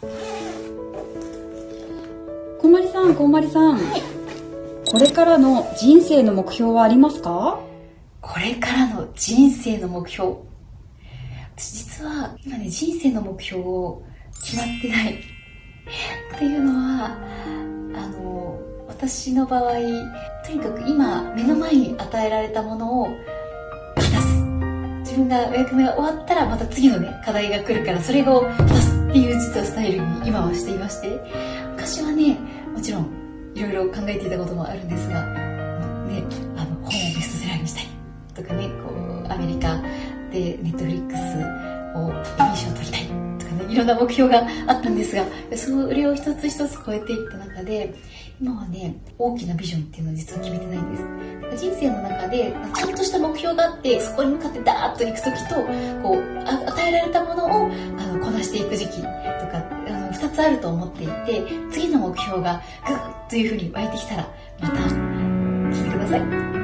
こんまりさん、こんまりさん。はい。これからの人生の目標はありますか？これからの人生の目標。私実は今ね、人生の目標を決まってない。っていうのは、あの、私の場合、とにかく今目の前に与えられたものを分がお役目が終わったらまた次のね、課題が来るからそれを果たすっていう実はスタイルに今はしていまして、昔はね、もちろんいろいろ考えていたこともあるんですが、ね、あの、本をベストセラーにしたいとかね、こう、アメリカでネットフリックスをエミー賞を取りたいとかね、いろんな目標があったんですが、それを一つ一つ超えていった中で、今はね、大きなビジョンっていうのを実は決めて。人生の中で、ちゃんとした目標があって、そこに向かってダーッと行く時と、こう、与えられたものを、あの、こなしていく時期とか、あの、2つあると思っていて、次の目標がグッというふうに湧いてきたら、また、聞いてください。